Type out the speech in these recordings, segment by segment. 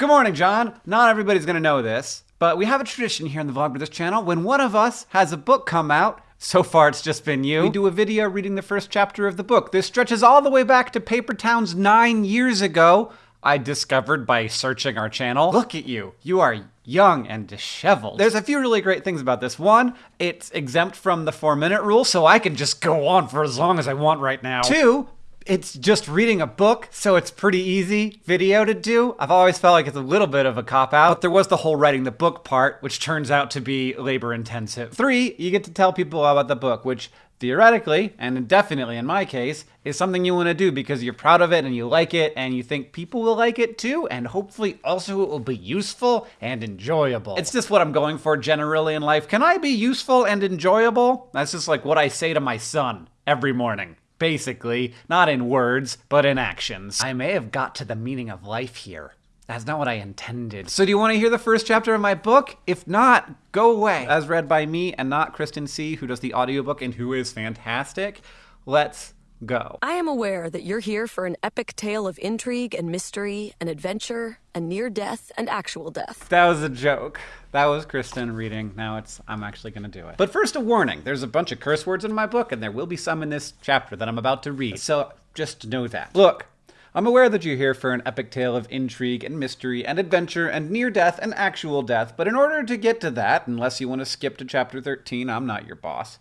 Good morning, John. Not everybody's gonna know this, but we have a tradition here in the Vlogbrothers channel. When one of us has a book come out, so far it's just been you, we do a video reading the first chapter of the book. This stretches all the way back to Paper Towns nine years ago. I discovered by searching our channel. Look at you. You are young and disheveled. There's a few really great things about this. One, it's exempt from the four minute rule, so I can just go on for as long as I want right now. Two, it's just reading a book, so it's pretty easy video to do. I've always felt like it's a little bit of a cop out, but there was the whole writing the book part, which turns out to be labor intensive. Three, you get to tell people about the book, which theoretically, and definitely in my case, is something you want to do because you're proud of it and you like it and you think people will like it too, and hopefully also it will be useful and enjoyable. It's just what I'm going for generally in life. Can I be useful and enjoyable? That's just like what I say to my son every morning basically, not in words, but in actions. I may have got to the meaning of life here. That's not what I intended. So do you want to hear the first chapter of my book? If not, go away. As read by me and not Kristen Sieh, who does the audiobook and who is fantastic, let's go. I am aware that you're here for an epic tale of intrigue and mystery and adventure and near death and actual death. That was a joke. That was Kristen reading. Now it's I'm actually going to do it. But first a warning. There's a bunch of curse words in my book and there will be some in this chapter that I'm about to read. So just know that. Look, I'm aware that you're here for an epic tale of intrigue and mystery and adventure and near death and actual death, but in order to get to that, unless you want to skip to chapter 13, I'm not your boss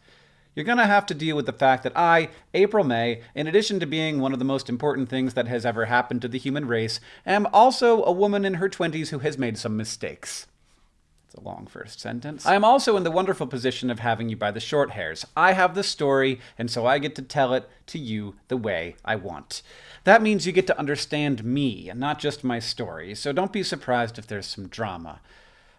you're going to have to deal with the fact that I, April May, in addition to being one of the most important things that has ever happened to the human race, am also a woman in her 20s who has made some mistakes. It's a long first sentence. I am also in the wonderful position of having you by the short hairs. I have the story, and so I get to tell it to you the way I want. That means you get to understand me, and not just my story, so don't be surprised if there's some drama.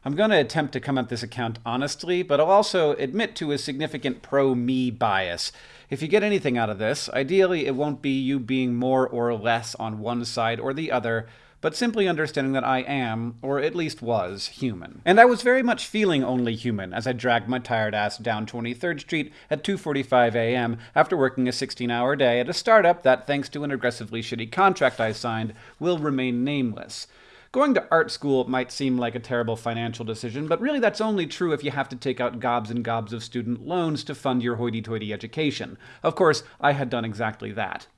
I'm going to attempt to come at this account honestly, but I'll also admit to a significant pro-me bias. If you get anything out of this, ideally it won't be you being more or less on one side or the other, but simply understanding that I am, or at least was, human. And I was very much feeling only human as I dragged my tired ass down 23rd Street at 2.45 a.m. after working a 16-hour day at a startup that, thanks to an aggressively shitty contract I signed, will remain nameless. Going to art school might seem like a terrible financial decision, but really that's only true if you have to take out gobs and gobs of student loans to fund your hoity-toity education. Of course, I had done exactly that.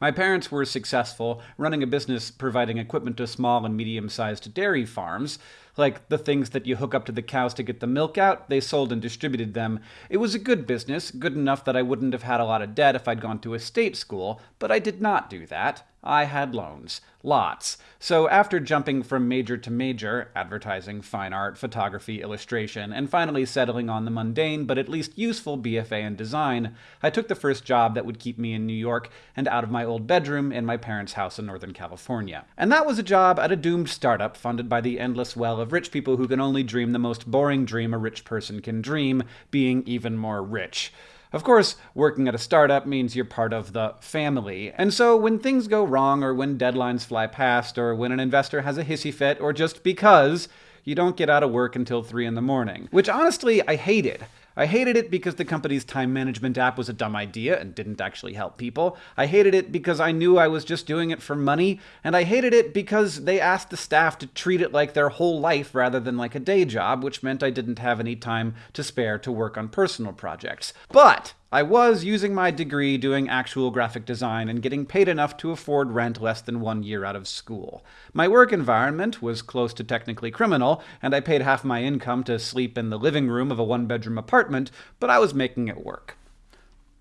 My parents were successful, running a business providing equipment to small and medium-sized dairy farms. Like the things that you hook up to the cows to get the milk out, they sold and distributed them. It was a good business, good enough that I wouldn't have had a lot of debt if I'd gone to a state school, but I did not do that. I had loans. Lots. So after jumping from major to major, advertising, fine art, photography, illustration, and finally settling on the mundane but at least useful BFA in design, I took the first job that would keep me in New York and out of my old bedroom in my parents' house in Northern California. And that was a job at a doomed startup funded by the endless well of rich people who can only dream the most boring dream a rich person can dream, being even more rich. Of course, working at a startup means you're part of the family. And so when things go wrong, or when deadlines fly past, or when an investor has a hissy fit, or just because, you don't get out of work until 3 in the morning. Which honestly, I hated. I hated it because the company's time management app was a dumb idea and didn't actually help people. I hated it because I knew I was just doing it for money. And I hated it because they asked the staff to treat it like their whole life rather than like a day job, which meant I didn't have any time to spare to work on personal projects. But I was using my degree doing actual graphic design and getting paid enough to afford rent less than one year out of school. My work environment was close to technically criminal, and I paid half my income to sleep in the living room of a one-bedroom apartment, but I was making it work.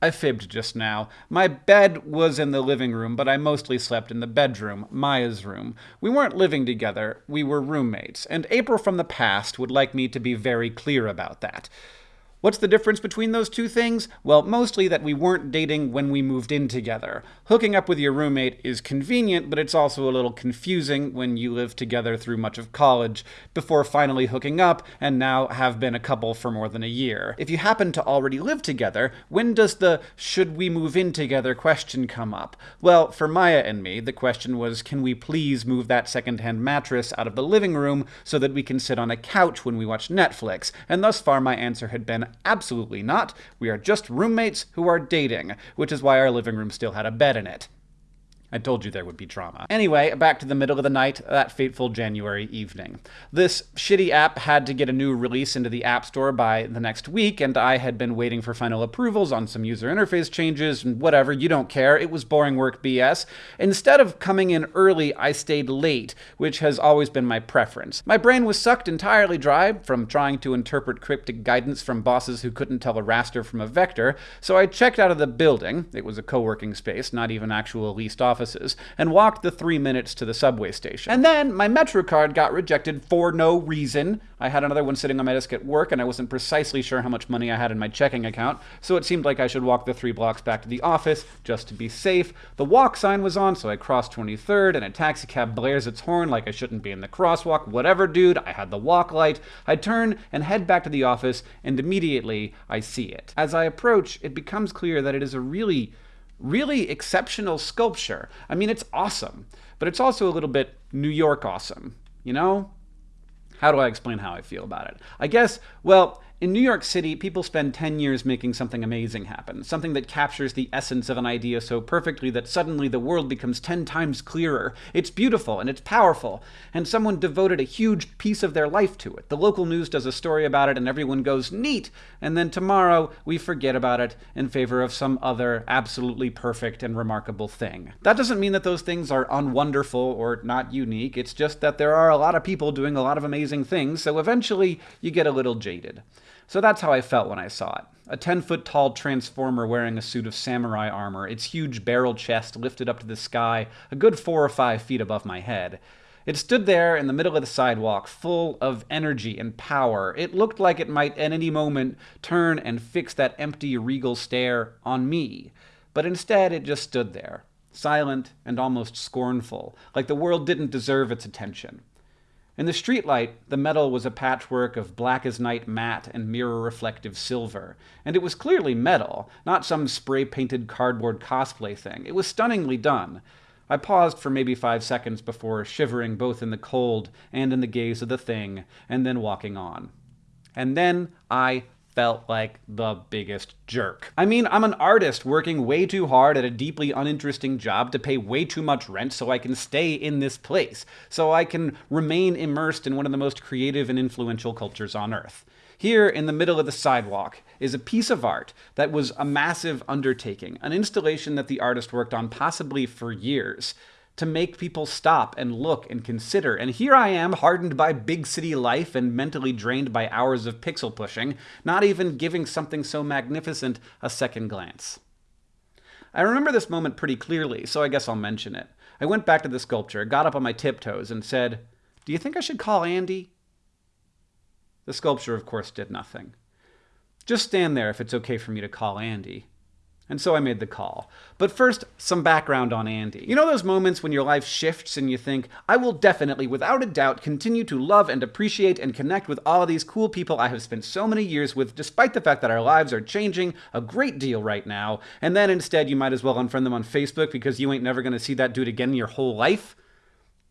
I fibbed just now. My bed was in the living room, but I mostly slept in the bedroom, Maya's room. We weren't living together, we were roommates, and April from the past would like me to be very clear about that. What's the difference between those two things? Well, mostly that we weren't dating when we moved in together. Hooking up with your roommate is convenient, but it's also a little confusing when you live together through much of college, before finally hooking up, and now have been a couple for more than a year. If you happen to already live together, when does the should we move in together question come up? Well, for Maya and me, the question was can we please move that secondhand mattress out of the living room so that we can sit on a couch when we watch Netflix? And thus far my answer had been absolutely not. We are just roommates who are dating, which is why our living room still had a bed in it. I told you there would be drama. Anyway, back to the middle of the night, that fateful January evening. This shitty app had to get a new release into the App Store by the next week, and I had been waiting for final approvals on some user interface changes and whatever, you don't care. It was boring work BS. Instead of coming in early, I stayed late, which has always been my preference. My brain was sucked entirely dry from trying to interpret cryptic guidance from bosses who couldn't tell a raster from a vector, so I checked out of the building. It was a co working space, not even actual leased office offices and walked the three minutes to the subway station. And then my Metro card got rejected for no reason. I had another one sitting on my desk at work, and I wasn't precisely sure how much money I had in my checking account, so it seemed like I should walk the three blocks back to the office just to be safe. The walk sign was on, so I crossed 23rd, and a taxi cab blares its horn like I shouldn't be in the crosswalk. Whatever, dude, I had the walk light. I turn and head back to the office, and immediately I see it. As I approach, it becomes clear that it is a really really exceptional sculpture. I mean, it's awesome, but it's also a little bit New York awesome, you know? How do I explain how I feel about it? I guess, well, in New York City, people spend 10 years making something amazing happen, something that captures the essence of an idea so perfectly that suddenly the world becomes 10 times clearer. It's beautiful and it's powerful, and someone devoted a huge piece of their life to it. The local news does a story about it, and everyone goes, neat! And then tomorrow, we forget about it in favor of some other absolutely perfect and remarkable thing. That doesn't mean that those things are unwonderful or not unique, it's just that there are a lot of people doing a lot of amazing things, so eventually you get a little jaded. So that's how I felt when I saw it. A 10 foot tall transformer wearing a suit of samurai armor, its huge barrel chest lifted up to the sky, a good four or five feet above my head. It stood there in the middle of the sidewalk, full of energy and power. It looked like it might at any moment turn and fix that empty, regal stare on me. But instead, it just stood there, silent and almost scornful, like the world didn't deserve its attention. In the streetlight, the metal was a patchwork of black as night matte and mirror reflective silver, and it was clearly metal, not some spray painted cardboard cosplay thing. It was stunningly done. I paused for maybe five seconds before shivering both in the cold and in the gaze of the thing, and then walking on. And then I felt like the biggest jerk. I mean, I'm an artist working way too hard at a deeply uninteresting job to pay way too much rent so I can stay in this place, so I can remain immersed in one of the most creative and influential cultures on earth. Here, in the middle of the sidewalk, is a piece of art that was a massive undertaking, an installation that the artist worked on possibly for years to make people stop and look and consider. And here I am, hardened by big city life and mentally drained by hours of pixel pushing, not even giving something so magnificent a second glance. I remember this moment pretty clearly, so I guess I'll mention it. I went back to the sculpture, got up on my tiptoes, and said, Do you think I should call Andy? The sculpture, of course, did nothing. Just stand there if it's okay for me to call Andy. And so I made the call. But first, some background on Andy. You know those moments when your life shifts and you think, I will definitely, without a doubt, continue to love and appreciate and connect with all of these cool people I have spent so many years with, despite the fact that our lives are changing a great deal right now. And then instead, you might as well unfriend them on Facebook because you ain't never to see that dude again in your whole life?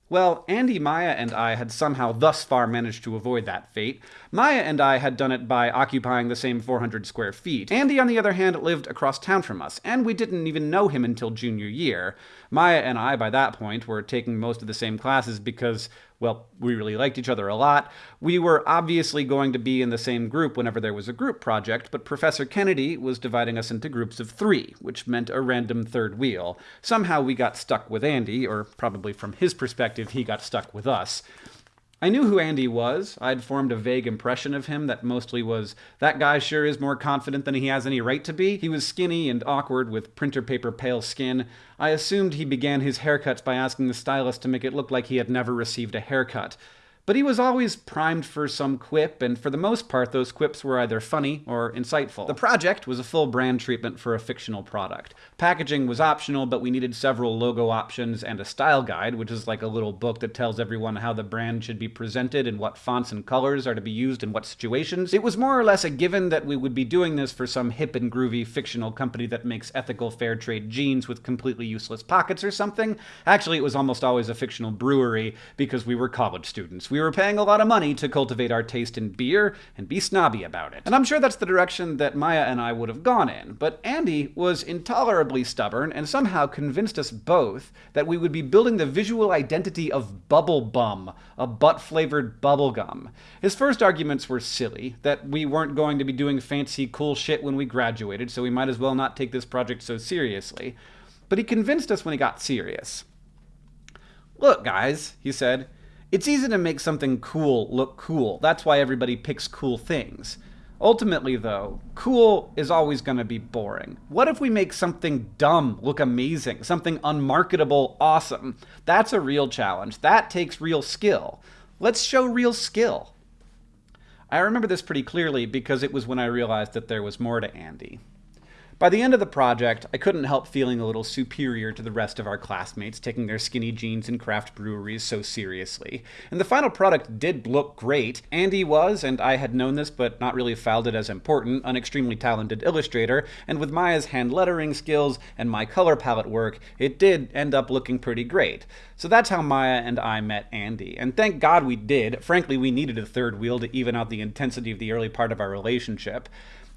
Well, Andy, Maya, and I had somehow thus far managed to avoid that fate. Maya and I had done it by occupying the same 400 square feet. Andy, on the other hand, lived across town from us, and we didn't even know him until junior year. Maya and I, by that point, were taking most of the same classes because, well, we really liked each other a lot. We were obviously going to be in the same group whenever there was a group project, but Professor Kennedy was dividing us into groups of three, which meant a random third wheel. Somehow we got stuck with Andy, or probably from his perspective, he got stuck with us. I knew who Andy was. I'd formed a vague impression of him that mostly was, that guy sure is more confident than he has any right to be. He was skinny and awkward with printer paper pale skin. I assumed he began his haircuts by asking the stylist to make it look like he had never received a haircut. But he was always primed for some quip, and for the most part, those quips were either funny or insightful. The project was a full brand treatment for a fictional product. Packaging was optional, but we needed several logo options and a style guide, which is like a little book that tells everyone how the brand should be presented and what fonts and colors are to be used in what situations. It was more or less a given that we would be doing this for some hip and groovy fictional company that makes ethical fair trade jeans with completely useless pockets or something. Actually, it was almost always a fictional brewery because we were college students. We were paying a lot of money to cultivate our taste in beer and be snobby about it. And I'm sure that's the direction that Maya and I would have gone in, but Andy was intolerably stubborn and somehow convinced us both that we would be building the visual identity of Bubble Bum, a butt flavored bubblegum. His first arguments were silly, that we weren't going to be doing fancy, cool shit when we graduated, so we might as well not take this project so seriously. But he convinced us when he got serious. Look, guys, he said, it's easy to make something cool look cool. That's why everybody picks cool things. Ultimately, though, cool is always going to be boring. What if we make something dumb look amazing, something unmarketable awesome? That's a real challenge. That takes real skill. Let's show real skill. I remember this pretty clearly because it was when I realized that there was more to Andy. By the end of the project, I couldn't help feeling a little superior to the rest of our classmates taking their skinny jeans and craft breweries so seriously. And the final product did look great. Andy was, and I had known this but not really filed it as important, an extremely talented illustrator, and with Maya's hand lettering skills and my color palette work, it did end up looking pretty great. So that's how Maya and I met Andy. And thank God we did. Frankly, we needed a third wheel to even out the intensity of the early part of our relationship.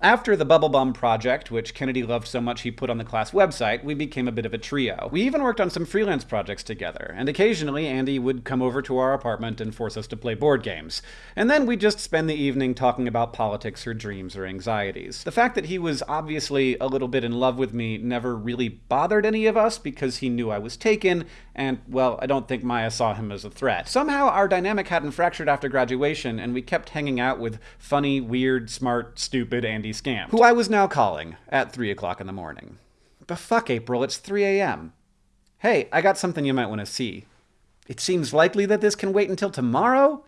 After the Bubble Bum project, which Kennedy loved so much he put on the class website, we became a bit of a trio. We even worked on some freelance projects together, and occasionally Andy would come over to our apartment and force us to play board games. And then we'd just spend the evening talking about politics or dreams or anxieties. The fact that he was obviously a little bit in love with me never really bothered any of us because he knew I was taken, and, well, I don't think Maya saw him as a threat. Somehow our dynamic hadn't fractured after graduation, and we kept hanging out with funny, weird, smart, stupid Andy Skampt, who I was now calling at 3 o'clock in the morning. But fuck, April, it's 3 a.m. Hey, I got something you might want to see. It seems likely that this can wait until tomorrow?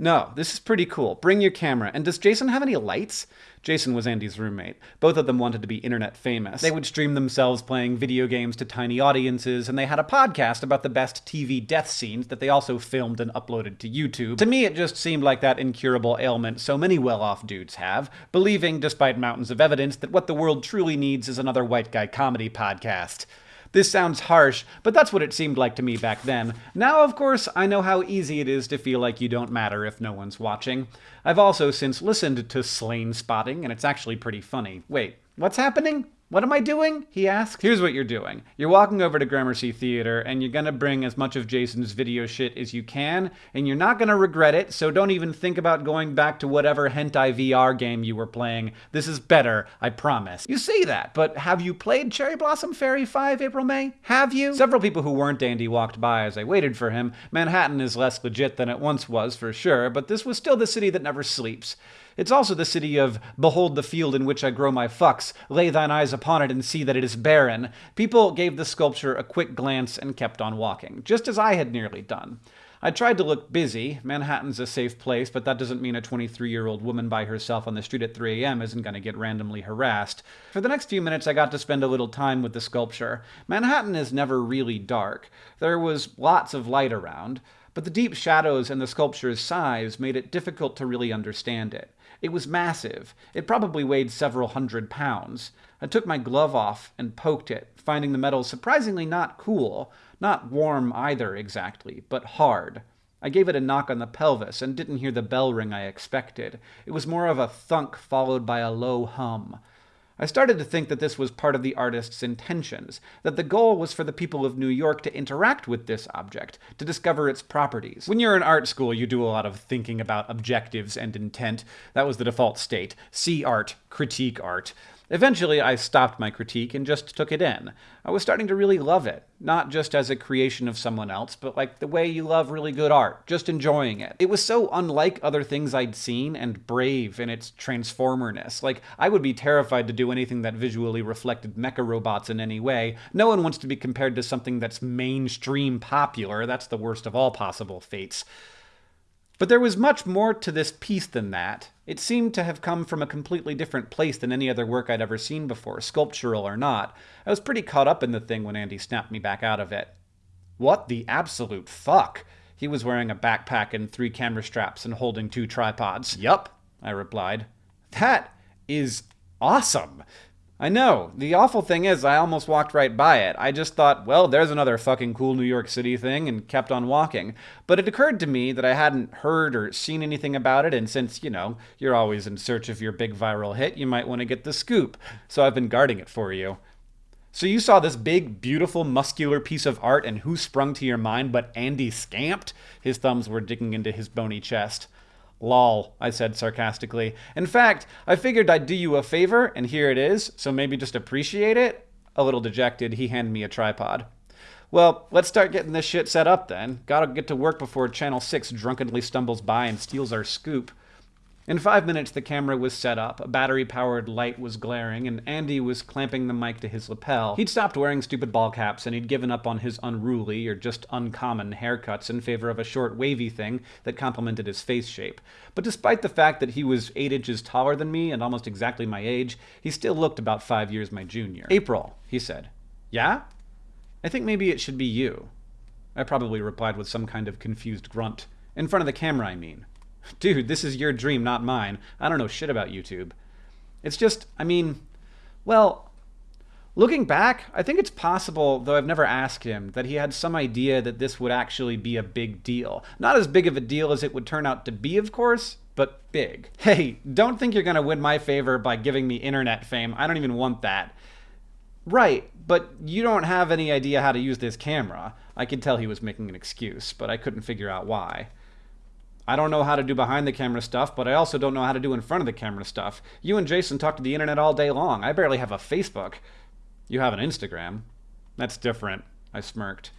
No, this is pretty cool. Bring your camera. And does Jason have any lights? Jason was Andy's roommate. Both of them wanted to be internet famous. They would stream themselves playing video games to tiny audiences, and they had a podcast about the best TV death scenes that they also filmed and uploaded to YouTube. To me, it just seemed like that incurable ailment so many well off dudes have, believing, despite mountains of evidence, that what the world truly needs is another white guy comedy podcast. This sounds harsh, but that's what it seemed like to me back then. Now, of course, I know how easy it is to feel like you don't matter if no one's watching. I've also since listened to Slain Spotting, and it's actually pretty funny. Wait, what's happening? What am I doing? He asked. Here's what you're doing. You're walking over to Gramercy Theater and you're gonna bring as much of Jason's video shit as you can, and you're not gonna regret it, so don't even think about going back to whatever hentai VR game you were playing. This is better, I promise. You say that, but have you played Cherry Blossom Fairy 5 April May? Have you? Several people who weren't Andy walked by as I waited for him. Manhattan is less legit than it once was, for sure, but this was still the city that never sleeps. It's also the city of Behold the field in which I grow my fucks, lay thine eyes upon it and see that it is barren. People gave the sculpture a quick glance and kept on walking, just as I had nearly done. I tried to look busy. Manhattan's a safe place, but that doesn't mean a 23 year old woman by herself on the street at 3 a.m. isn't going to get randomly harassed. For the next few minutes, I got to spend a little time with the sculpture. Manhattan is never really dark. There was lots of light around, but the deep shadows and the sculpture's size made it difficult to really understand it. It was massive. It probably weighed several hundred pounds. I took my glove off and poked it, finding the metal surprisingly not cool, not warm either exactly, but hard. I gave it a knock on the pelvis and didn't hear the bell ring I expected. It was more of a thunk followed by a low hum. I started to think that this was part of the artist's intentions, that the goal was for the people of New York to interact with this object, to discover its properties. When you're in art school, you do a lot of thinking about objectives and intent. That was the default state. See art, critique art. Eventually, I stopped my critique and just took it in. I was starting to really love it, not just as a creation of someone else, but like the way you love really good art, just enjoying it. It was so unlike other things I'd seen and brave in its transformerness. Like, I would be terrified to do anything that visually reflected mecha robots in any way. No one wants to be compared to something that's mainstream popular. That's the worst of all possible fates. But there was much more to this piece than that. It seemed to have come from a completely different place than any other work I'd ever seen before, sculptural or not. I was pretty caught up in the thing when Andy snapped me back out of it. What the absolute fuck? He was wearing a backpack and three camera straps and holding two tripods. Yup, I replied. That is awesome. I know. The awful thing is, I almost walked right by it. I just thought, well, there's another fucking cool New York City thing, and kept on walking. But it occurred to me that I hadn't heard or seen anything about it, and since, you know, you're always in search of your big viral hit, you might want to get the scoop. So I've been guarding it for you. So you saw this big, beautiful, muscular piece of art, and who sprung to your mind but Andy Skampt? His thumbs were digging into his bony chest. Lol, I said sarcastically. In fact, I figured I'd do you a favor, and here it is, so maybe just appreciate it? A little dejected, he handed me a tripod. Well, let's start getting this shit set up then. Gotta get to work before Channel 6 drunkenly stumbles by and steals our scoop. In five minutes, the camera was set up, a battery powered light was glaring, and Andy was clamping the mic to his lapel. He'd stopped wearing stupid ball caps, and he'd given up on his unruly, or just uncommon, haircuts in favor of a short, wavy thing that complemented his face shape. But despite the fact that he was eight inches taller than me and almost exactly my age, he still looked about five years my junior. April, he said. Yeah? I think maybe it should be you. I probably replied with some kind of confused grunt. In front of the camera, I mean. Dude, this is your dream, not mine. I don't know shit about YouTube. It's just, I mean, well, looking back, I think it's possible, though I've never asked him, that he had some idea that this would actually be a big deal. Not as big of a deal as it would turn out to be, of course, but big. Hey, don't think you're gonna win my favor by giving me internet fame. I don't even want that. Right, but you don't have any idea how to use this camera. I could tell he was making an excuse, but I couldn't figure out why. I don't know how to do behind the camera stuff, but I also don't know how to do in front of the camera stuff. You and Jason talk to the internet all day long. I barely have a Facebook. You have an Instagram. That's different. I smirked.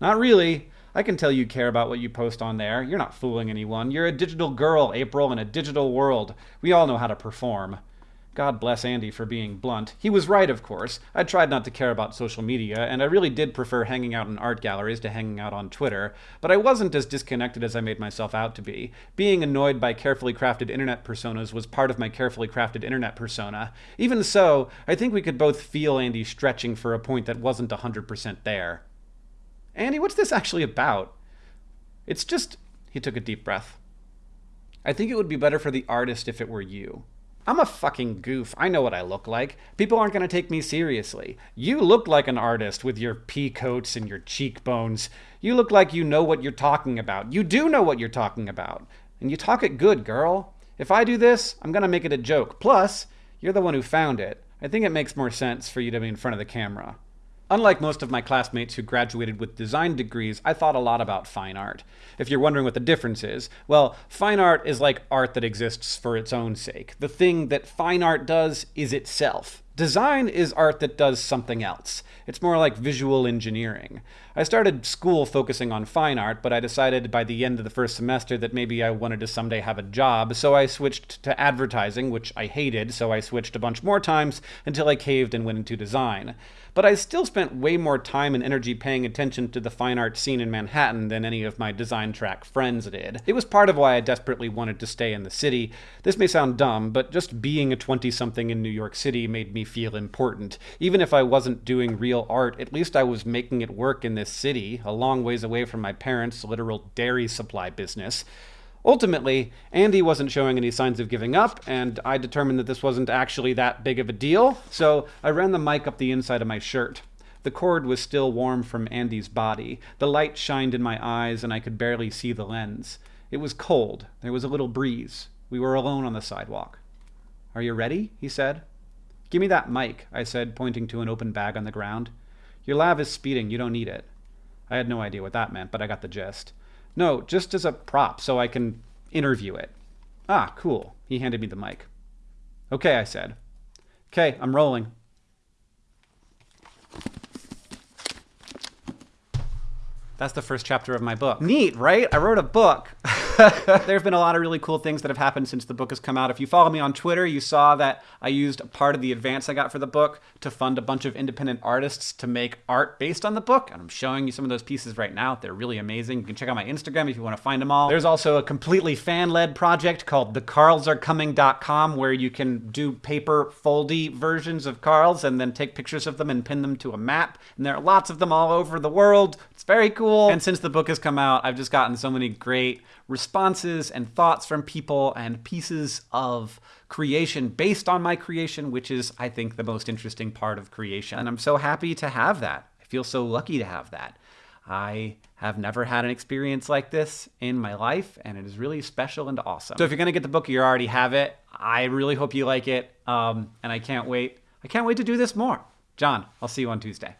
Not really. I can tell you care about what you post on there. You're not fooling anyone. You're a digital girl, April, in a digital world. We all know how to perform. God bless Andy for being blunt. He was right, of course. I tried not to care about social media, and I really did prefer hanging out in art galleries to hanging out on Twitter, but I wasn't as disconnected as I made myself out to be. Being annoyed by carefully crafted internet personas was part of my carefully crafted internet persona. Even so, I think we could both feel Andy stretching for a point that wasn't 100% there. Andy, what's this actually about? It's just. He took a deep breath. I think it would be better for the artist if it were you. I'm a fucking goof. I know what I look like. People aren't going to take me seriously. You look like an artist with your pea coats and your cheekbones. You look like you know what you're talking about. You do know what you're talking about. And you talk it good, girl. If I do this, I'm going to make it a joke. Plus, you're the one who found it. I think it makes more sense for you to be in front of the camera. Unlike most of my classmates who graduated with design degrees, I thought a lot about fine art. If you're wondering what the difference is, well, fine art is like art that exists for its own sake. The thing that fine art does is itself. Design is art that does something else. It's more like visual engineering. I started school focusing on fine art, but I decided by the end of the first semester that maybe I wanted to someday have a job, so I switched to advertising, which I hated, so I switched a bunch more times until I caved and went into design but I still spent way more time and energy paying attention to the fine art scene in Manhattan than any of my design track friends did. It was part of why I desperately wanted to stay in the city. This may sound dumb, but just being a 20 something in New York City made me feel important. Even if I wasn't doing real art, at least I was making it work in this city, a long ways away from my parents' literal dairy supply business. Ultimately, Andy wasn't showing any signs of giving up, and I determined that this wasn't actually that big of a deal, so I ran the mic up the inside of my shirt. The cord was still warm from Andy's body. The light shined in my eyes, and I could barely see the lens. It was cold. There was a little breeze. We were alone on the sidewalk. Are you ready? he said. Give me that mic, I said, pointing to an open bag on the ground. Your lav is speeding. You don't need it. I had no idea what that meant, but I got the gist. No, just as a prop so I can interview it. Ah, cool. He handed me the mic. Okay, I said. Okay, I'm rolling. That's the first chapter of my book. Neat, right? I wrote a book. there have been a lot of really cool things that have happened since the book has come out. If you follow me on Twitter, you saw that I used part of the advance I got for the book to fund a bunch of independent artists to make art based on the book. And I'm showing you some of those pieces right now. They're really amazing. You can check out my Instagram if you want to find them all. There's also a completely fan led project called thecarlsarecoming.com where you can do paper foldy versions of Carls and then take pictures of them and pin them to a map. And there are lots of them all over the world. It's very cool. And since the book has come out, I've just gotten so many great responses and thoughts from people and pieces of creation based on my creation, which is, I think, the most interesting part of creation. And I'm so happy to have that. I feel so lucky to have that. I have never had an experience like this in my life, and it is really special and awesome. So if you're gonna get the book, you already have it. I really hope you like it, um, and I can't wait. I can't wait to do this more. John, I'll see you on Tuesday.